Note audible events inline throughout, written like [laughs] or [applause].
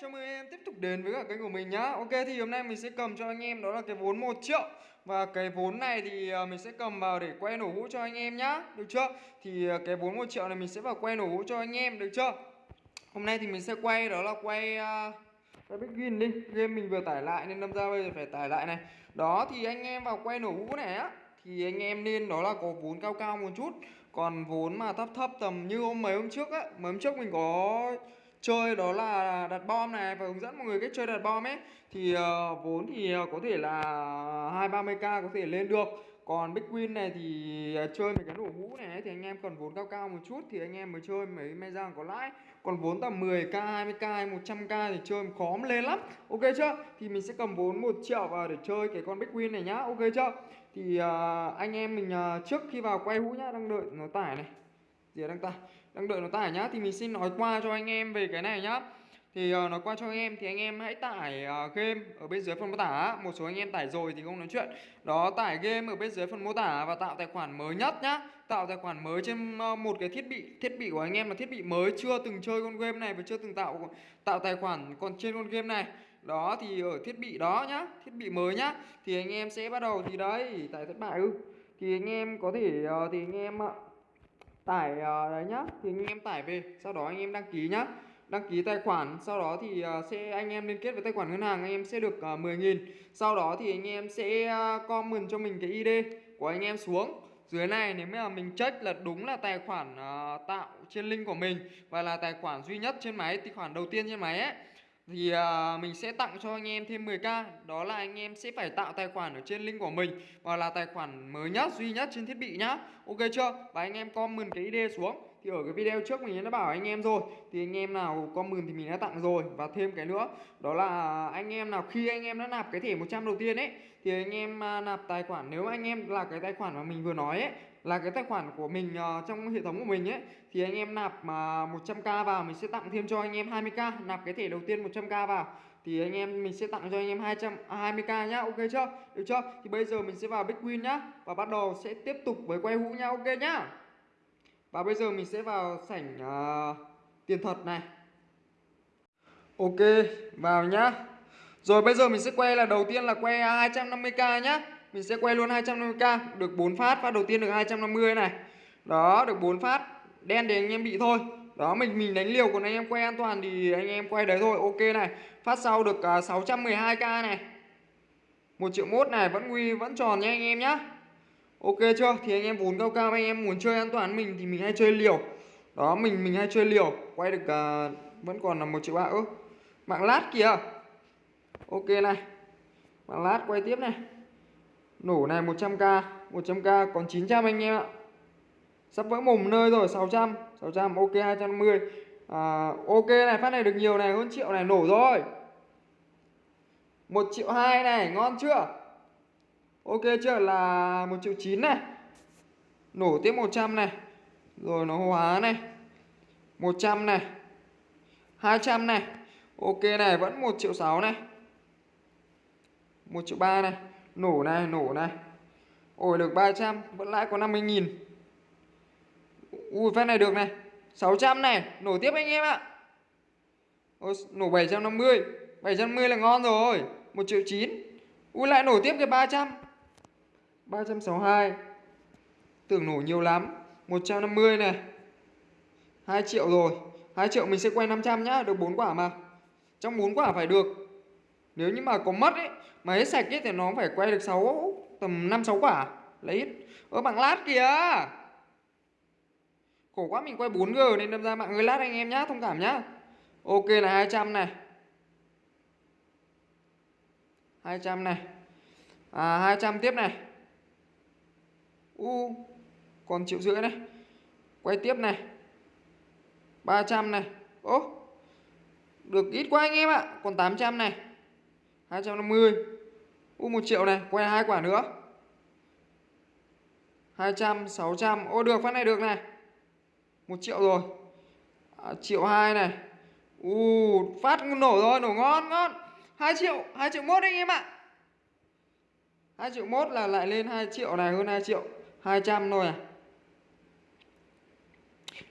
chào mừng em tiếp tục đến với cả kênh của mình nhá. Ok thì hôm nay mình sẽ cầm cho anh em đó là cái vốn 1 triệu. Và cái vốn này thì à, mình sẽ cầm vào để quay nổ hũ cho anh em nhá. Được chưa? Thì à, cái vốn 1 triệu này mình sẽ vào quay nổ hũ cho anh em, được chưa? Hôm nay thì mình sẽ quay đó là quay uh, Quay Big Win đi. Game mình vừa tải lại nên đâm ra bây giờ phải tải lại này. Đó thì anh em vào quay nổ hũ này á Thì anh em nên đó là có vốn cao cao một chút. Còn vốn mà thấp thấp tầm như hôm mấy hôm trước á Mấy hôm trước mình có chơi đó là đặt bom này và hướng dẫn mọi người cách chơi đặt bom ấy. Thì uh, vốn thì ờ, có thể là hai ba mươi k có thể lên được. Còn big win này thì ờ, chơi mấy cái nổ hũ này thì anh em cần vốn cao cao một chút thì anh em mới chơi mấy may ra có lãi. Còn vốn tầm 10k 20k 100k thì chơi khó mà lên lắm. Ok chưa? Thì mình sẽ cầm vốn 1 triệu vào để chơi cái con big win này nhá. Ok chưa? Thì uh, anh em mình uh, trước khi vào quay hũ nhá đang đợi nó tải này. Gì đang tải đang đợi nó tải nhá thì mình xin nói qua cho anh em về cái này nhá. Thì uh, nói qua cho anh em thì anh em hãy tải uh, game ở bên dưới phần mô tả một số anh em tải rồi thì không nói chuyện. Đó tải game ở bên dưới phần mô tả và tạo tài khoản mới nhất nhá. Tạo tài khoản mới trên uh, một cái thiết bị thiết bị của anh em là thiết bị mới chưa từng chơi con game này và chưa từng tạo tạo tài khoản còn trên con game này. Đó thì ở thiết bị đó nhá thiết bị mới nhá thì anh em sẽ bắt đầu thì đấy tải thất bại ư. Thì anh em có thể uh, thì anh em uh, tải uh, đấy nhá. Thì anh em tải về sau đó anh em đăng ký nhá. Đăng ký tài khoản sau đó thì uh, sẽ anh em liên kết với tài khoản ngân hàng anh em sẽ được ờ, uh, 10.000 sau đó thì anh em sẽ uh, comment cho mình cái ID của anh em xuống. Dưới này nếu mà mình check là đúng là tài khoản uh, tạo trên link của mình và là tài khoản duy nhất trên máy tài khoản đầu tiên trên máy ấy thì à, mình sẽ tặng cho anh em thêm 10k đó là anh em sẽ phải tạo tài khoản ở trên link của mình và là tài khoản mới nhất, duy nhất trên thiết bị nhá. Ok chưa? Và anh em comment cái ID xuống thì ở cái video trước mình đã bảo anh em rồi thì anh em nào comment thì mình đã tặng rồi. Và thêm cái nữa đó là anh em nào khi anh em đã nạp cái thẻ 100 đầu tiên ấy thì anh em à, nạp tài khoản. Nếu anh em là cái tài khoản mà mình vừa nói ấy là cái tài khoản của mình uh, trong hệ thống của mình ấy thì anh em nạp mà uh, 100k vào mình sẽ tặng thêm cho anh em 20k nạp cái thẻ đầu tiên 100k vào thì anh em mình sẽ tặng cho anh em 200 20k à, nhá ok chưa? Được chưa? Thì bây giờ mình sẽ vào bitcoin nhá và bắt đầu sẽ tiếp tục với quay hũ nhá ok nhá? Và bây giờ mình sẽ vào sảnh uh, tiền thật này. Ok vào nhá. Rồi bây giờ mình sẽ quay là đầu tiên là quay 250k nhá. Mình sẽ quay luôn 250k được 4 phát phát đầu tiên được 250 này. Đó được 4 phát. Đen thì anh em bị thôi. Đó mình mình đánh liều còn anh em quay an toàn thì anh em quay đấy thôi. Ok này. Phát sau được ờ, uh, 612k này. Một triệu mốt này vẫn nguy vẫn tròn nha anh em nhá ok chưa? Thì anh em vốn cao cao anh em muốn chơi an toàn mình thì mình hay chơi liều. Đó mình mình hay chơi liều. Quay được uh, vẫn còn là một triệu ba ơ mạng lát kìa. Ok này mạng lát quay tiếp này. Nổ này 100k 100k còn 900 anh em ạ. Sắp vỡ mồm nơi rồi 600 600 ok 250 à, ok này phát này được nhiều này hơn triệu này nổ rồi. Một triệu hai này ngon chưa? Ok chưa? Là một triệu chín này. Nổ tiếp 100 này. Rồi nó hóa này. 100 này. 200 này. Ok này vẫn 1 triệu 6 này. 1 triệu 3 này. Nổ này nổ này. Ổi được 300 vẫn lãi có 50 nghìn. Ui phát này được này. 600 này. Nổ tiếp anh em ạ. Ôi, nổ 750 750 là ngon rồi. 1 triệu 9 ui lại nổ tiếp cái 300 362 tưởng nổ nhiều lắm. 150 này. 2 triệu rồi. 2 triệu mình sẽ quay 500 nhá, được 4 quả mà. Trong 4 quả phải được. Nếu như mà có mất ấy, mà hết sạch ấy thì nó phải quay được 6 tầm 5 6 quả. Lấy hết ơ bằng lát kìa. Khổ quá, mình quay 4G nên đâm ra mạng hơi lát anh em nhá, thông cảm nhá. Ok là 200 này. 200 này. À 200 tiếp này u còn triệu rưỡi này. Quay tiếp này. 300 này. Ô được ít quá anh em ạ. Còn 800 này. 250 u 1 triệu này quay hai quả nữa. 200 600 ô được phát này được này. 1 triệu rồi. À, triệu hai này. U phát nổ rồi nổ ngon ngon. 2 triệu 2 triệu mốt anh em ạ. 2 triệu mốt là lại lên 2 triệu này hơn 2 triệu. 200 thôi à?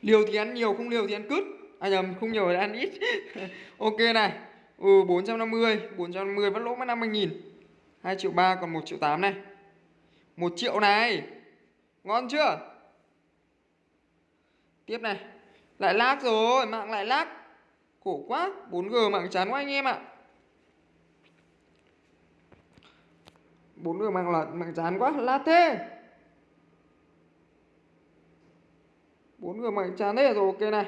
Liều thì ăn nhiều, không liều thì ăn cứt. À nhầm, không nhiều thì ăn ít. [laughs] Ok này. Ừ 450 450 vẫn lỗ mất 50 nghìn. 2 triệu 3 còn 1 triệu 8 này. 1 triệu này. Ngon chưa? Tiếp này. Lại lag rồi, mạng lại lag. Khổ quá 4G mạng chán quá anh em ạ. à. 4G mạng là mạng chán quá, lát thế. 4 người mạnh chán hết rồi ok này.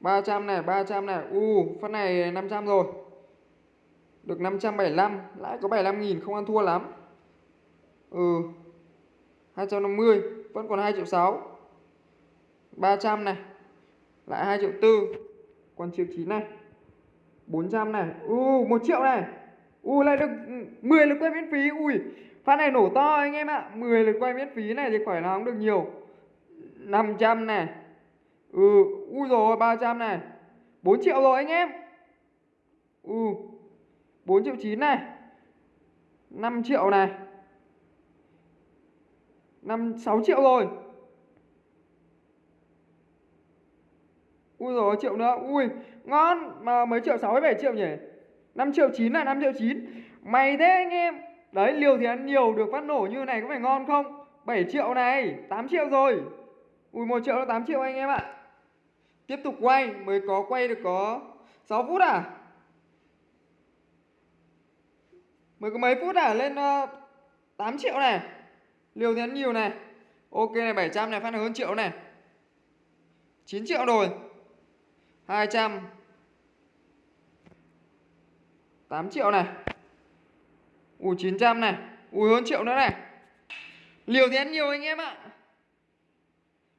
300 này 300 này. U uh, phát này 500 rồi. Được 575 Lãi có 75 nghìn không ăn thua lắm. Ừ. 250 Vẫn còn 2 triệu 6 300 này Lại 2 triệu 4 Còn triệu 9 này. 400 này. U uh, 1 triệu này. U uh, lại được 10 lượt quay miễn phí. Ui Phát này nổ to anh em ạ. 10 lượt quay miễn phí này thì khỏi là không được nhiều. 500 này Ừ, ui rồi 300 này 4 triệu rồi anh em. Ừ 4 triệu 9 này 5 triệu này 5, 6 triệu rồi. Ui rồi triệu nữa. Ui ngon Mà mấy triệu 6 7 triệu nhỉ? 5 triệu 9 là 5 triệu 9 Mày thế anh em. Đấy liều thì ăn nhiều được phát nổ như này có phải ngon không? 7 triệu này 8 triệu rồi. Ui 1 triệu là 8 triệu anh em ạ. Tiếp tục quay Mới có quay được có 6 phút à? Mới có mấy phút à? Lên ờ, uh, 8 triệu này. Liều thì ăn nhiều này. Ok này 700 này phát được hơn triệu này. 9 triệu rồi. 200 8 triệu này. Ui 900 này. Ui hơn triệu nữa này. Liều thì ăn nhiều anh em ạ.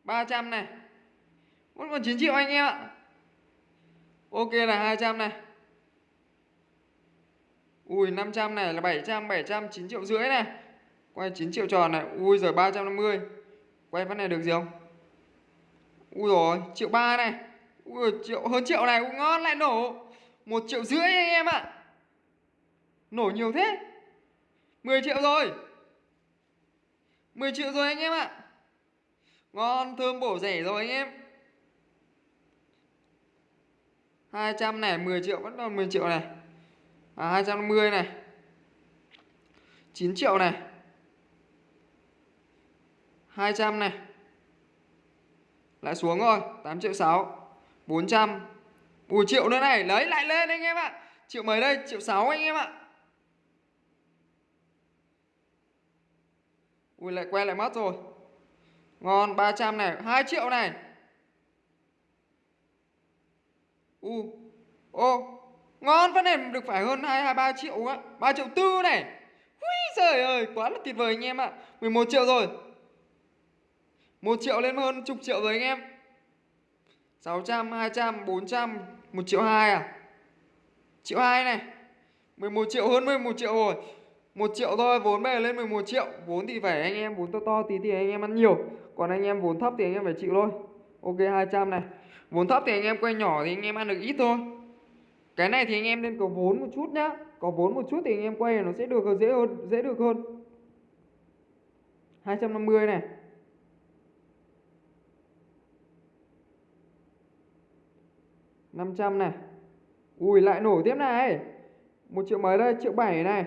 300 này. Vẫn còn 9 triệu anh em ạ. Ok là 200 này. Ui 500 này là 700 700 9 triệu rưỡi này. Quay 9 triệu tròn này. Ui giời 350 Quay phát này được gì không? Ui rồi, triệu ba này. Ui, triệu, hơn triệu này. Cũng ngon, lại nổ. Một triệu rưỡi anh em ạ. Nổ nhiều thế. 10 triệu rồi. 10 triệu rồi anh em ạ. Ngon thơm bổ rẻ rồi anh em 200 này 10 triệu vẫn còn 10 triệu này. À, 250 này. 9 triệu này. 200 này. Lại xuống rồi 8 triệu 6 400 Ui triệu nữa này. Lấy lại lên anh em ạ. Triệu mấy đây? Triệu 6 anh em ạ. Ui lại quay lại mất rồi. Ngon 300 này 2 triệu này. U ô ngon phát này được phải hơn hai hai ba triệu á 3 triệu tư này. Ui trời ơi quá là tuyệt vời anh em ạ. À. 11 triệu rồi. 1 triệu lên hơn chục triệu rồi anh em. 600, 200, 400 1 triệu 2 à? Triệu 2 này. 11 triệu hơn 11 triệu rồi. 1 triệu thôi vốn bây giờ lên 11 triệu. Vốn thì phải anh em vốn to to tí thì anh em ăn nhiều. Còn anh em vốn thấp thì anh em phải chịu thôi. Ok 200 này. Vốn thấp thì anh em quay nhỏ thì anh em ăn được ít thôi. Cái này thì anh em nên có vốn một chút nhá. Có vốn một chút thì anh em quay nó sẽ được dễ hơn, Dễ được hơn. 250 này. Năm trăm này. Ui, lại nổ tiếp này. Một triệu mấy đây? Triệu bảy này.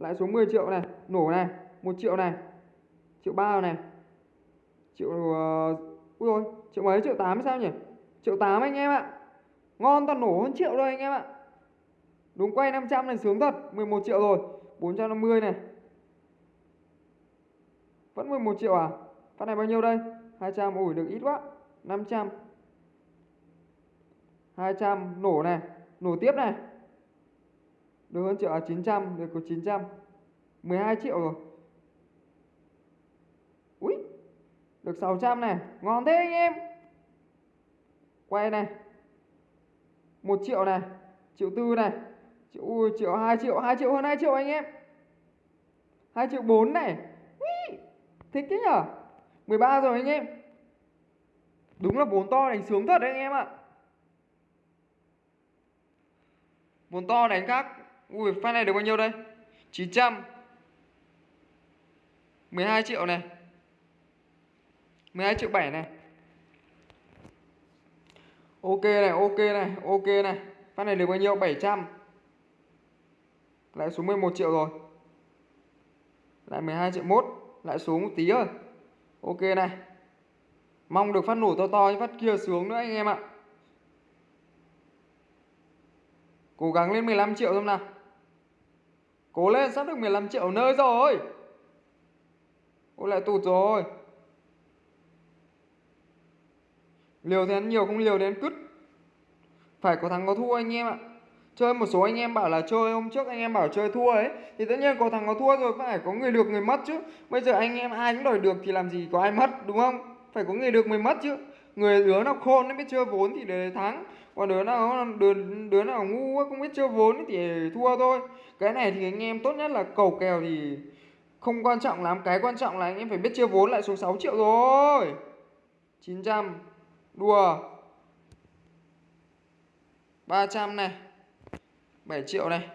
Lãi xuống 10 triệu này Nổ này một triệu này Triệu ba này. Triệu uh, ui rồi triệu mấy triệu tám sao nhỉ? Triệu tám anh em ạ. Ngon toàn nổ hơn triệu rồi anh em ạ. Đúng quay 500 này sướng thật 11 triệu rồi 450 này. Vẫn 11 triệu à? Phát này bao nhiêu đây? 200 ủi được ít quá 500 200 nổ này nổ tiếp này được hơn triệu à 900 được có 900 12 triệu rồi. Được 600 này. Ngon thế anh em. Quay này. 1 triệu này Triệu tư này. Triệu, ui, triệu 2 triệu 2 triệu hơn 2 triệu anh em. 2 triệu 4 này. Ui, Thích thế nhở? 13 rồi anh em. Đúng là vốn to đánh sướng thật đấy anh em ạ. Vốn to đánh các Ui phát này được bao nhiêu đây 900 12 triệu này 12 triệu 7 này Ok này, ok này, ok này. Phát này được bao nhiêu? 700. Lại xuống 11 triệu rồi. Lại 12 triệu 1 Lại xuống một tí thôi. Ok này. Mong được phát nổ to to như phát kia xuống nữa anh em ạ. Cố gắng lên 15 triệu xem nào. Cố lên, sắp được 15 triệu nơi rồi. Ôi, lại tụt rồi. Liều thì ăn nhiều, không liều đến cứt. Phải có thắng có thua anh em ạ. Chơi một số anh em bảo là chơi, hôm trước anh em bảo chơi thua ấy, Thì tất nhiên có thằng có thua rồi, phải có người được người mất chứ Bây giờ anh em ai cũng đòi được thì làm gì có ai mất, đúng không Phải có người được người mất chứ Người đứa nào khôn nó biết chơi vốn thì để thắng còn đứa nào đứa, đứa nào ngu không biết chơi vốn thì thua thôi. Cái này thì anh em tốt nhất là cầu kèo thì không quan trọng lắm. Cái quan trọng là anh em phải biết chơi vốn lại số 6 triệu rồi. 900 Đùa. 300 này. 7 triệu này.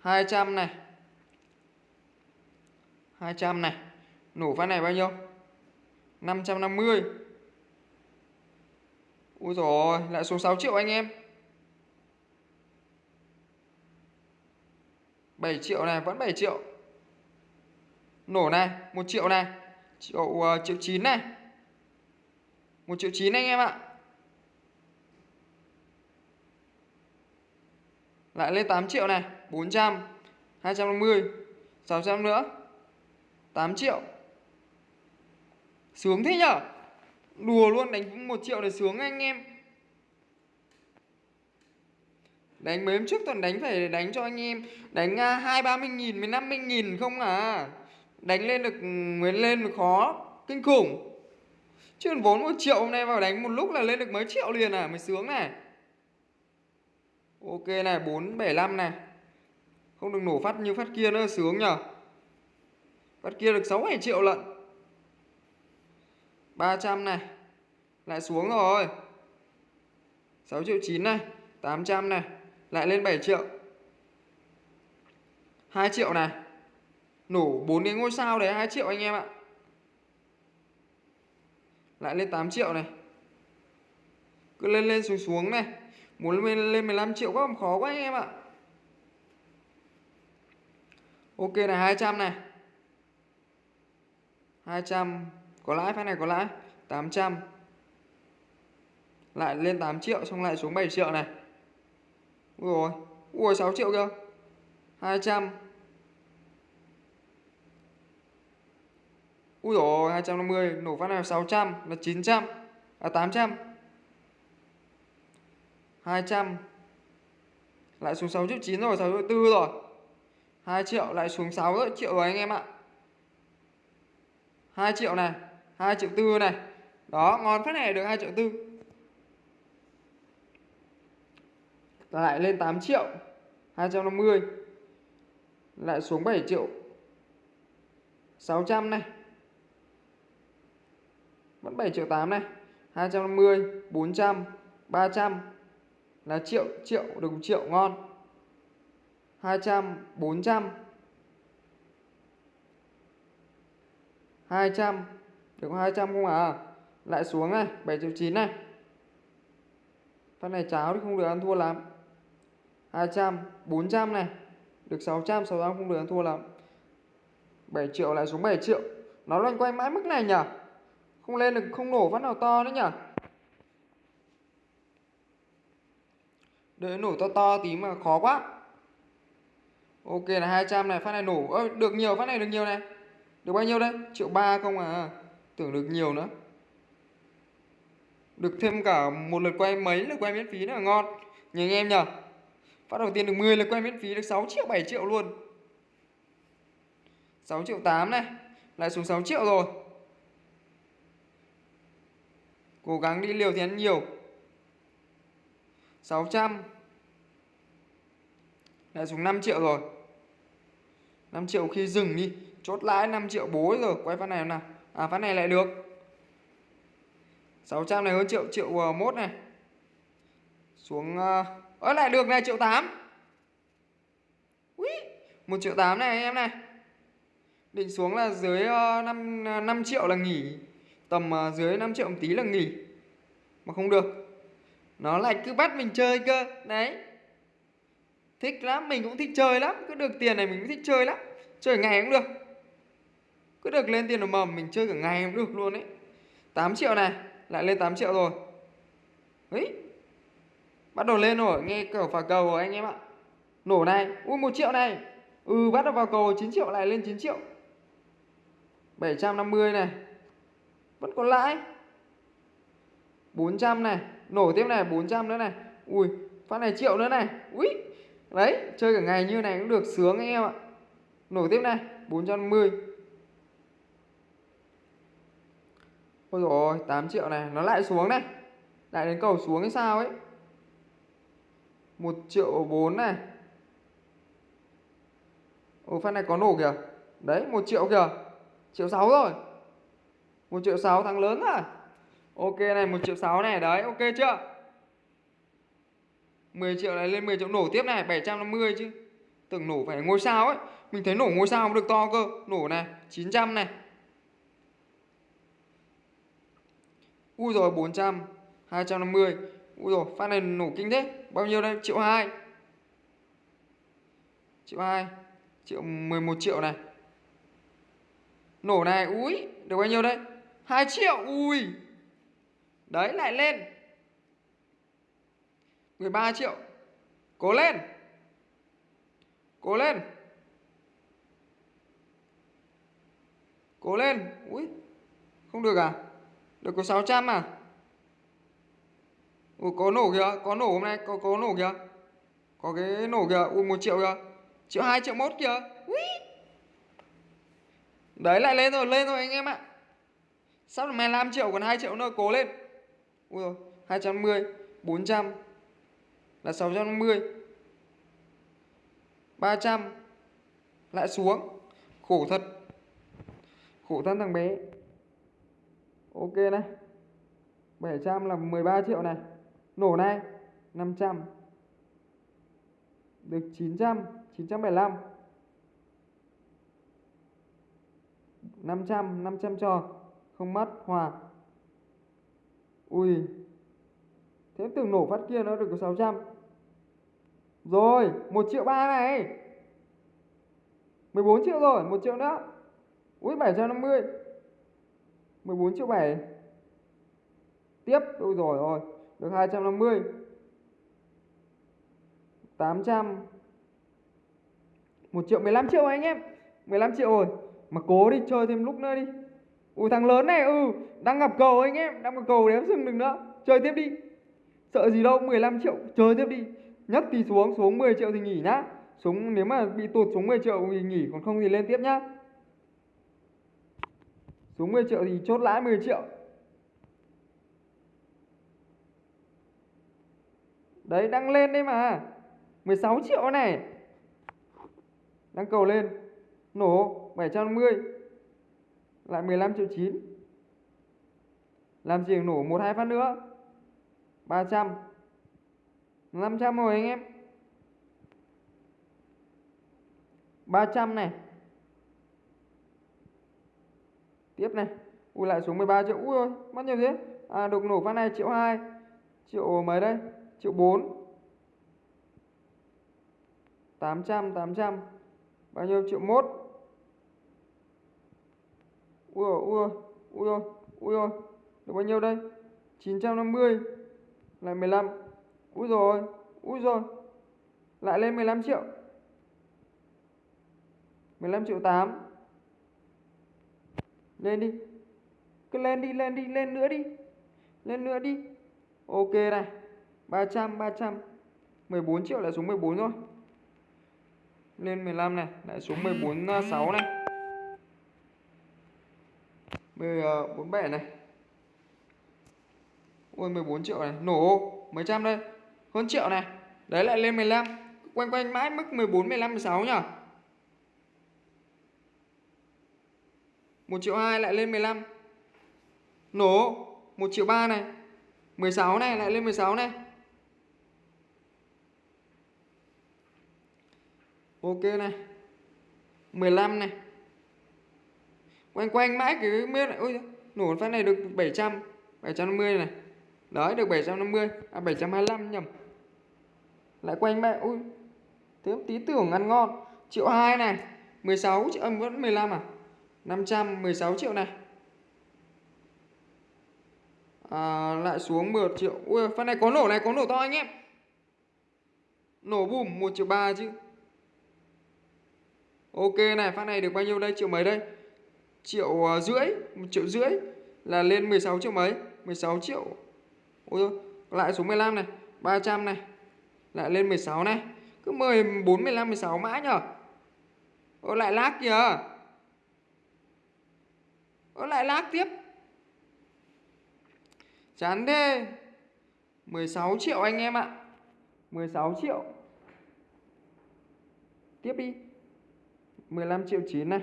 200 này. 200 này. Nổ phát này bao nhiêu? 550 Ui rồi lại xuống 6 triệu anh em. 7 triệu này vẫn 7 triệu. Nổ này 1 triệu này. Triệu uh, triệu 9 này. 1 triệu 9 anh em ạ. Lại lên 8 triệu này 400 250 600 nữa. 8 triệu. Sướng thế nhở? Đùa luôn đánh 1 triệu để sướng anh em. Đánh mấy hôm trước toàn đánh phải đánh cho anh em. Đánh à, hai ba mươi nghìn, năm mươi nghìn không à? Đánh lên được mới lên được khó Kinh khủng. Chứ vốn 1 triệu hôm nay vào đánh một lúc là lên được mấy triệu liền à Mới sướng này. Ok này 475 này. Không được nổ phát như phát kia nữa sướng nhở Phát kia được 6 7 triệu lận. 300 này. Lại xuống rồi. 6 triệu 9 này 800 này. Lại lên 7 triệu. 2 triệu này. Nổ 4 cái ngôi sao đấy 2 triệu anh em ạ. Lại lên 8 triệu này. Cứ lên lên xuống xuống này. Muốn lên, lên 15 triệu quá khó quá anh em ạ. Ok này 200 này. 200 có lãi phát này có lãi. 800 Lại lên 8 triệu, xong lại xuống 7 triệu này. Ui rồi Ui 6 triệu cơ 200 Ui rồi 250 Nổ phát này 600 là 900 À 800 200 Lại xuống 6 triệu 9 rồi 6 triệu 4 rồi. 2 triệu, lại xuống 6 triệu rồi anh em ạ. 2 triệu này. 2 triệu tư này. Đó, ngon phát này, được 2 triệu tư. Lại lên 8 triệu 250 Lại xuống 7 triệu 600 này. Vẫn 7 triệu 8 này. 250 400 300 là triệu triệu được triệu, ngon. 200 400 200 được 200 không à? Lại xuống này 7 triệu 9 này. Phát này cháo thì không được ăn thua lắm. 200 400 này. Được 600 600 không được ăn thua lắm. 7 triệu, lại xuống 7 triệu. Nó loanh quanh mãi mức này nhỉ? Không lên được, không nổ phát nào to nữa nhỉ? Đợi nổ to to tí mà khó quá. Ok là 200 này, phát này nổ. Ơ, được nhiều, phát này được nhiều này. Được bao nhiêu đây? Triệu ba không à? Tưởng được nhiều nữa. Được thêm cả một lượt quay mấy lượt quay miễn phí nữa là ngon. Nhớ anh em nhờ. Phát đầu tiên được 10 lượt quay miễn phí, được 6 triệu 7 triệu luôn. 6 triệu 8 này, Lại xuống 6 triệu rồi. Cố gắng đi liều thì ăn nhiều. 600 Lại xuống 5 triệu rồi. 5 triệu khi dừng đi, Chốt lãi 5 triệu bố rồi. Quay phát này nào. À ván này lại được. 600 này hơn triệu triệu ờ, mốt này. Xuống ờ, Ơ lại được này triệu 8 Ui 1 triệu 8 này anh em này. Định xuống là dưới à, 5, 5 triệu là nghỉ. Tầm dưới 5 triệu một tí là nghỉ. Mà không được. Nó lại cứ bắt mình chơi cơ. Đấy. Thích lắm mình cũng thích chơi lắm. Cứ được tiền này mình cũng thích chơi lắm. Chơi ngày cũng được cứ được lên tiền mầm mình chơi cả ngày cũng được luôn ấy. 8 triệu này, lại lên 8 triệu rồi. Ấy, bắt đầu lên rồi, nghe kiểu phà cầu rồi anh em ạ. Nổ này, ui 1 triệu này. Ừ bắt đầu vào cầu 9 triệu, lại lên 9 triệu. 750 này. Vẫn còn lãi. 400 này, nổ tiếp này 400 nữa này. Ui, phát này triệu nữa này. Ui đấy, chơi cả ngày như này cũng được sướng anh em ạ. Nổ tiếp này 450 Ôi dồi ôi, 8 triệu này, nó lại xuống này. Lại đến cầu xuống hay sao ấy? 1 triệu 4 này. Ừ, Ồ phát này có nổ kìa. Đấy 1 triệu kìa. Triệu 6 rồi. 1 triệu 6 thằng lớn rồi Ok này 1 triệu 6 này. Đấy ok chưa? 10 triệu này lên 10 triệu nổ tiếp này 750 chứ. Tưởng nổ phải ngôi sao ấy. Mình thấy nổ ngôi sao cũng được to cơ. Nổ này 900 này. Ui rồi 400 250 Ui rồi phát này nổ kinh thế. Bao nhiêu đây? Triệu 2 Triệu 2 Triệu 11 triệu này. Nổ này Ui Được bao nhiêu đây? 2 triệu, Ui. Đấy, lại lên. 13 triệu. Cố lên. Cố lên. Cố lên. Ui Không được à? Được có 600 à? Ủa có nổ kìa Có nổ hôm nay Có có nổ kìa. Có cái nổ kìa Ui 1 triệu kìa. Triệu 2 triệu 1 kìa. Ui. Đấy lại lên rồi Lên rồi anh em ạ. Sắp được 15 triệu còn 2 triệu nữa Cố lên. Ui rồi 210 400 Là 650 300 Lại xuống. Khổ thật. Khổ thân thằng bé Ok này. 700 là 13 triệu này. Nổ này. 500 Được 900 975 500 500 cho. Không mất. Hòa. Ui. Thế tưởng nổ phát kia nó được có 600 Rồi 1 triệu 3 này. 14 triệu rồi 1 triệu nữa. Ui 750 14 triệu 7 Tiếp, Ôi rồi rồi Được 250 800 1 triệu 15 triệu anh em. 15 triệu rồi. Mà cố đi, chơi thêm lúc nữa đi. Ui, thằng lớn này ừ Đang gặp cầu anh em, Đang gặp cầu đếm sừng đừng nữa. Chơi tiếp đi. Sợ gì đâu 15 triệu, chơi tiếp đi. Nhất thì xuống xuống 10 triệu thì nghỉ nhá. Xuống, nếu mà bị tụt xuống 10 triệu thì nghỉ, Còn không thì lên tiếp nhá. Xuống 10 triệu thì chốt lãi 10 triệu. Đấy, đang lên đấy mà. 16 triệu này. Đang cầu lên. Nổ 750 Lại 15 triệu 9 Làm gì nổ một hai phát nữa? 300 500 rồi anh em. 300 này. Tiếp này. Ui, lại xuống 13 triệu. Ui ơi mất nhiều thế. À được nổ phát này, triệu 2 Triệu mấy đây? Triệu 4 800 800 Bao nhiêu? Triệu 1 Ui, ôi ui ôi Ui ôi ui, ôi. Được bao nhiêu đây? 950 Lại 15 Ui rồi Ui rồi Lại lên 15 triệu. 15 triệu 8 lên đi. Cứ lên đi lên đi lên nữa đi. Lên nữa đi. Ok này. 300 300 14 triệu lại xuống 14 rồi Lên 15 này Lại xuống 14 6 à, này. 47 à, này. Ôi 14 triệu này. Nổ mấy trăm đây. Hơn triệu này. Đấy lại lên 15 Quanh quanh mãi mức 14, 15, 16 nhỉ 1 triệu 2 lại lên 15 Nổ 1 triệu 3 này. 16 này lại lên 16 này. Ok này. 15 này. Quanh quanh mãi cái miếng này Ôi, nổ phát này được 700 750 này. Đấy, được 750 À 725 nhầm. Lại quanh mẹ Ui Thế tí tưởng ăn ngon. Triệu 2 này. 16 triệu âm vẫn 15 à? 516 triệu này. À, Lại xuống 1 triệu. Ui phát này có nổ này có nổ to anh em. Nổ bùm 1 triệu 3 chứ. Ok này phát này được bao nhiêu đây? Triệu mấy đây? Triệu uh, rưỡi 1 triệu rưỡi Là lên 16 triệu mấy? 16 triệu. Ôi lại xuống 15 này 300 này Lại lên 16 này. Cứ 14, 15, 16 mãi nhở? Ô lại lag kìa nó lại lag tiếp. Chán thế. 16 triệu anh em ạ. 16 triệu. Tiếp đi. 15 triệu 9 này.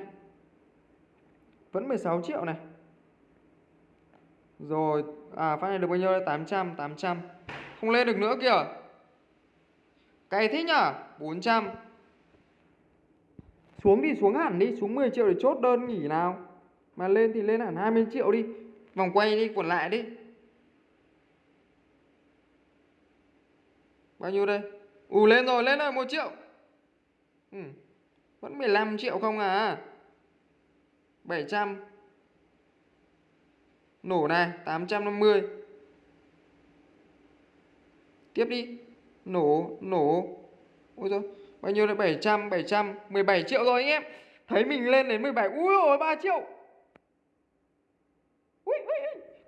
Vẫn 16 triệu này. Rồi À phát này được bao nhiêu đây? 800 800 Không lên được nữa kìa. Cày thế nhở? 400 Xuống đi, xuống hẳn đi. Xuống 10 triệu để chốt đơn nghỉ nào. Mà lên thì lên hẳn 20 triệu đi. Vòng quay đi, quẩn lại đi. Bao nhiêu đây? Ù, lên rồi lên rồi 1 triệu. Ừ. Vẫn 15 triệu không à? 700 Nổ này 850 Tiếp đi. Nổ Nổ. Ôi thôi Bao nhiêu đây? 700 700 17 triệu rồi anh em. Thấy mình lên đến 17 Ui ôi 3 triệu.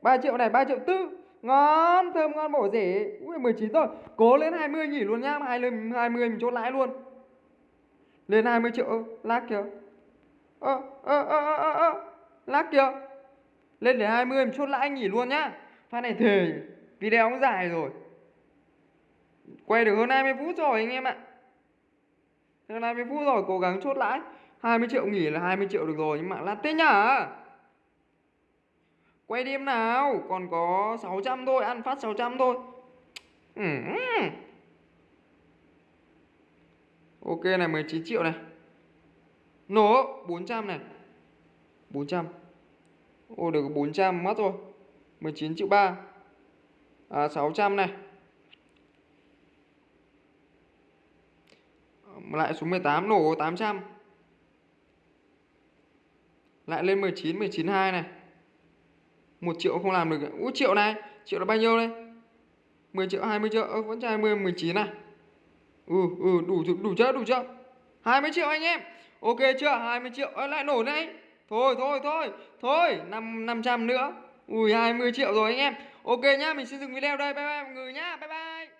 3 triệu này 3 triệu tư. Ngon thơm ngon bổ rẻ. Ui 19 rồi. Cố lên 20 nghỉ luôn nhá 20, 20 mình chốt lãi luôn. Lên 20 triệu ơ Lát kìa. Ơ ơ ơ ơ ơ Lát kìa. Lên đến 20 mình chốt lãi nghỉ luôn nhá. Pha này thề Video cũng dài rồi. Quay được hơn 20 phút rồi anh em ạ. Hơn 20 phút rồi cố gắng chốt lãi. 20 triệu nghỉ là 20 triệu được rồi Nhưng mà lát thế nhá. Quay đêm nào Còn có 600 thôi Ăn phát 600 thôi. Ừ. Ok này 19 triệu này. Nổ 400 này. 400 Ô được 400 mất rồi. 19 triệu 3 à, 600 này. Lại xuống 18 nổ 800 Lại lên 19 19 2 này. 1 triệu không làm được. Ủa triệu này Triệu là bao nhiêu đây? 10 triệu 20 triệu. Ừ, vẫn cho 20 19 này Ừ ừ đủ đủ chưa đủ chưa 20 triệu anh em. Ok chưa? 20 triệu. Ơ lại nổ này Thôi thôi thôi Thôi 5, 500 nữa. Ui 20 triệu rồi anh em. Ok nhá mình xin dừng video đây. Bye bye mọi người nhá. Bye bye.